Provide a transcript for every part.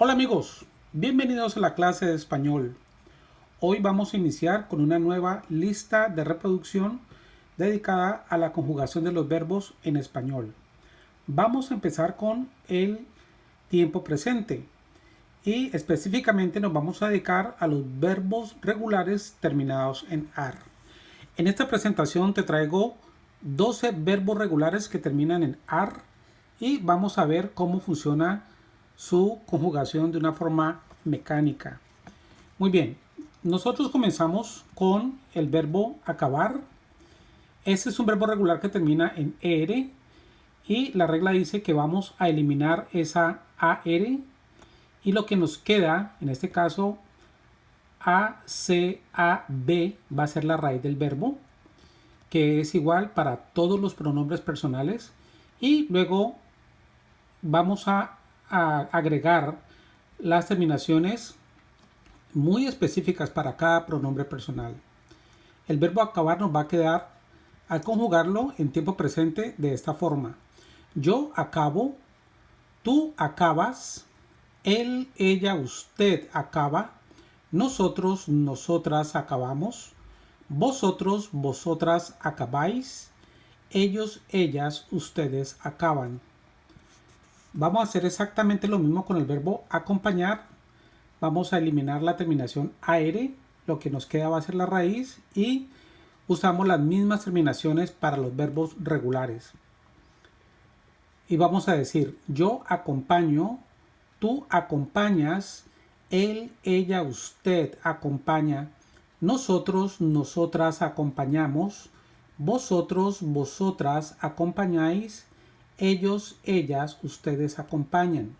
Hola amigos, bienvenidos a la clase de español. Hoy vamos a iniciar con una nueva lista de reproducción dedicada a la conjugación de los verbos en español. Vamos a empezar con el tiempo presente y específicamente nos vamos a dedicar a los verbos regulares terminados en AR. En esta presentación te traigo 12 verbos regulares que terminan en AR y vamos a ver cómo funciona su conjugación de una forma mecánica. Muy bien, nosotros comenzamos con el verbo acabar. Este es un verbo regular que termina en ER y la regla dice que vamos a eliminar esa AR y lo que nos queda, en este caso ACAB va a ser la raíz del verbo que es igual para todos los pronombres personales y luego vamos a a agregar las terminaciones muy específicas para cada pronombre personal. El verbo acabar nos va a quedar al conjugarlo en tiempo presente de esta forma. Yo acabo, tú acabas, él, ella, usted acaba, nosotros, nosotras acabamos, vosotros, vosotras acabáis, ellos, ellas, ustedes acaban. Vamos a hacer exactamente lo mismo con el verbo acompañar. Vamos a eliminar la terminación AR, lo que nos queda va a ser la raíz y usamos las mismas terminaciones para los verbos regulares. Y vamos a decir yo acompaño, tú acompañas, él, ella, usted acompaña, nosotros, nosotras acompañamos, vosotros, vosotras acompañáis, ellos, ellas, ustedes acompañan.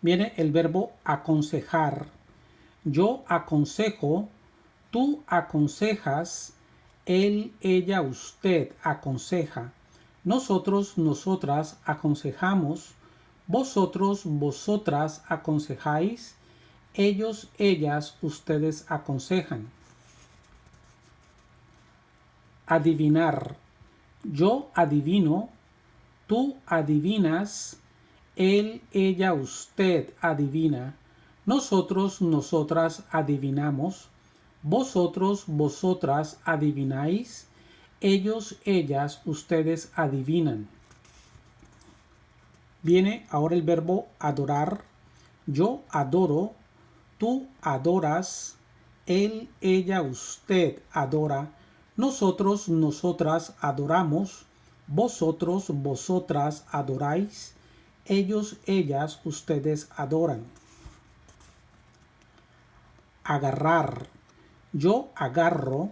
Viene el verbo aconsejar. Yo aconsejo, tú aconsejas, él, ella, usted aconseja. Nosotros, nosotras aconsejamos. Vosotros, vosotras aconsejáis. Ellos, ellas, ustedes aconsejan. Adivinar. Yo adivino, tú adivinas, él, ella, usted adivina, nosotros, nosotras adivinamos, vosotros, vosotras adivináis, ellos, ellas, ustedes adivinan. Viene ahora el verbo adorar. Yo adoro, tú adoras, él, ella, usted adora, nosotros, nosotras adoramos, vosotros, vosotras adoráis, ellos, ellas, ustedes adoran. Agarrar. Yo agarro,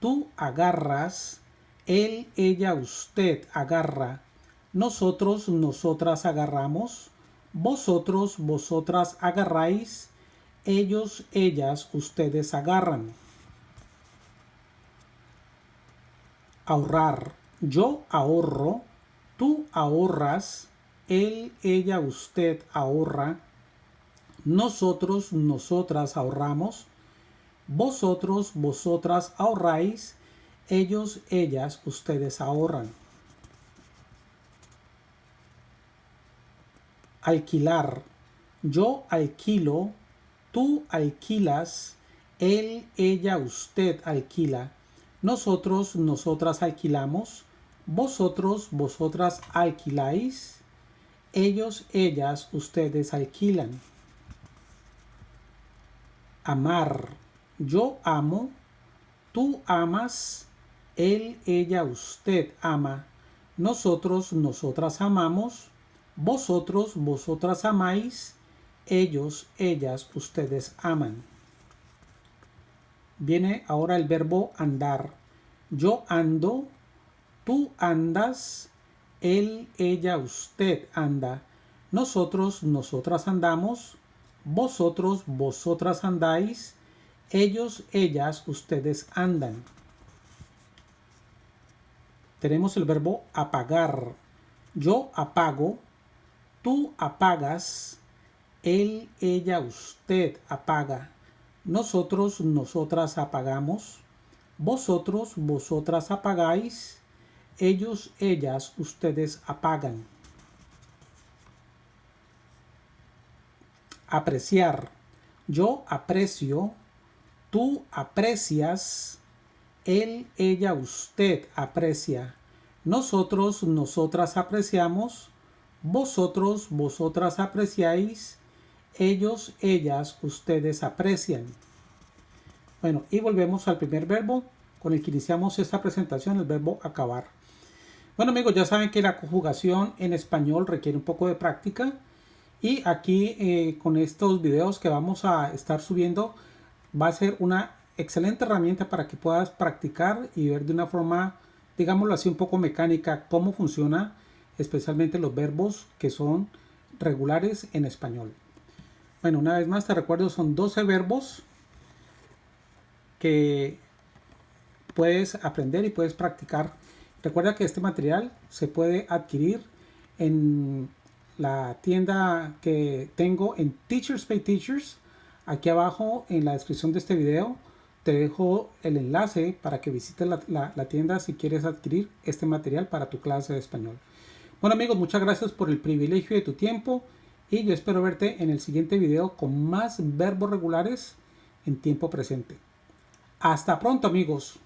tú agarras, él, ella, usted agarra, nosotros, nosotras agarramos, vosotros, vosotras agarráis, ellos, ellas, ustedes agarran. Ahorrar. Yo ahorro, tú ahorras, él, ella, usted ahorra, nosotros, nosotras ahorramos, vosotros, vosotras ahorráis, ellos, ellas, ustedes ahorran. Alquilar. Yo alquilo, tú alquilas, él, ella, usted alquila, nosotros, nosotras alquilamos. Vosotros, vosotras alquiláis. Ellos, ellas, ustedes alquilan. Amar. Yo amo. Tú amas. Él, ella, usted ama. Nosotros, nosotras amamos. Vosotros, vosotras amáis. Ellos, ellas, ustedes aman. Viene ahora el verbo andar. Yo ando, tú andas, él, ella, usted anda. Nosotros, nosotras andamos, vosotros, vosotras andáis, ellos, ellas, ustedes andan. Tenemos el verbo apagar. Yo apago, tú apagas, él, ella, usted apaga. Nosotros, nosotras apagamos. Vosotros, vosotras apagáis. Ellos, ellas, ustedes apagan. apreciar. Yo aprecio, tú aprecias, él, ella, usted aprecia. Nosotros, nosotras apreciamos, vosotros, vosotras apreciáis, ellos, ellas, ustedes aprecian. Bueno, y volvemos al primer verbo con el que iniciamos esta presentación, el verbo acabar. Bueno amigos, ya saben que la conjugación en español requiere un poco de práctica y aquí eh, con estos videos que vamos a estar subiendo va a ser una excelente herramienta para que puedas practicar y ver de una forma, digámoslo así, un poco mecánica cómo funciona especialmente los verbos que son regulares en español. Bueno, una vez más te recuerdo, son 12 verbos que puedes aprender y puedes practicar. Recuerda que este material se puede adquirir en la tienda que tengo en Teachers Pay Teachers. Aquí abajo en la descripción de este video te dejo el enlace para que visites la, la tienda si quieres adquirir este material para tu clase de español. Bueno amigos, muchas gracias por el privilegio de tu tiempo y yo espero verte en el siguiente video con más verbos regulares en tiempo presente. Hasta pronto amigos.